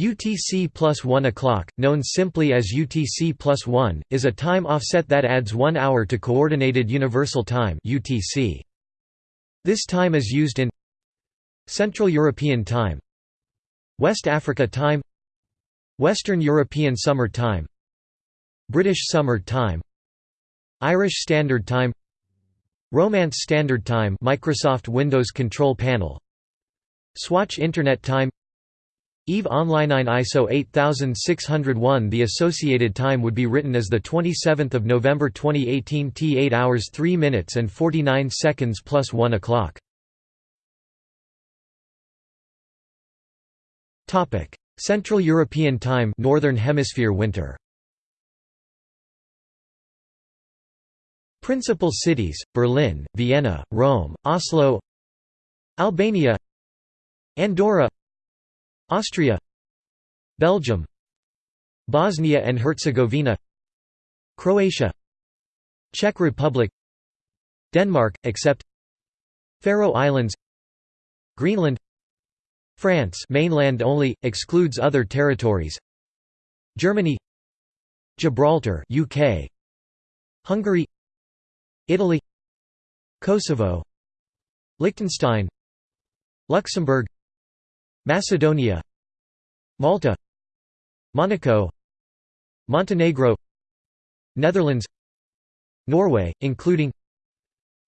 UTC plus 1 o'clock, known simply as UTC plus 1, is a time offset that adds one hour to Coordinated Universal Time UTC. This time is used in Central European Time West Africa Time Western European Summer Time British Summer Time Irish Standard Time Romance Standard Time Microsoft Windows Control Panel Swatch Internet Time EVE Online ISO 8601 The associated time would be written as 27 November 2018 T 8 hours 3 minutes and 49 seconds plus 1 o'clock. Central European Time Northern Hemisphere winter Principal cities, Berlin, Vienna, Rome, Oslo Albania Andorra Austria Belgium Bosnia and Herzegovina Croatia Czech Republic Denmark, except Faroe Islands Greenland France mainland only, excludes other territories Germany Gibraltar UK Hungary Italy Kosovo Liechtenstein Luxembourg Macedonia Malta Monaco Montenegro Netherlands Norway, including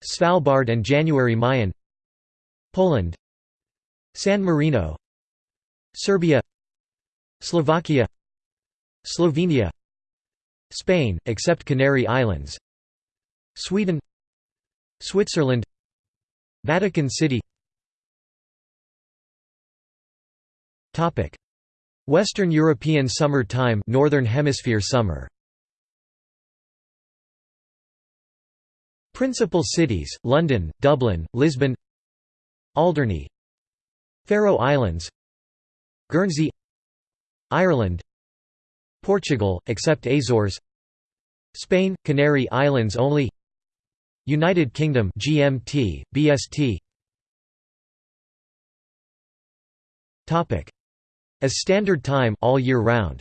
Svalbard and January Mayen Poland San Marino Serbia Slovakia Slovenia Spain, except Canary Islands Sweden Switzerland Vatican City Topic: Western European Summer Time, Northern Hemisphere summer. Principal cities: London, Dublin, Lisbon, Alderney, Faroe Islands, Guernsey, Ireland, Portugal, except Azores, Spain, Canary Islands only, United Kingdom GMT, BST. Topic: as standard time all year round.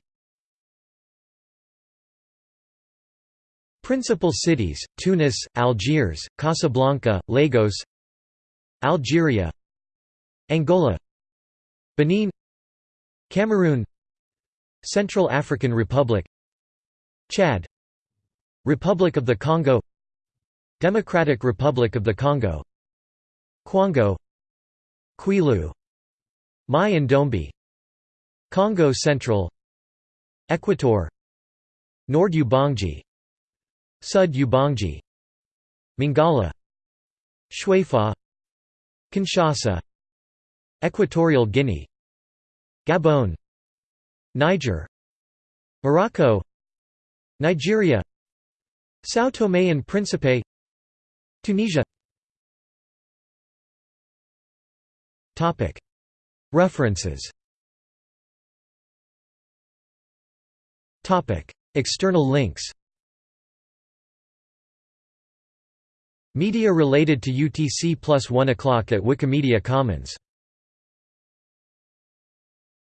Principal cities: Tunis, Algiers, Casablanca, Lagos, Algeria, Angola, Benin, Cameroon, Central African Republic, Chad, Republic of the Congo, Democratic Republic of the Congo, Kwango, Kwilu, Mai and Ndombe Kongo Central Equator Nord Ubangi Sud Ubangi Mongala Tshuapa Kinshasa Equatorial Guinea Gabon Niger Morocco Nigeria São Tomé and Príncipe Tunisia. References External links Media related to UTC plus 1 o'clock at Wikimedia Commons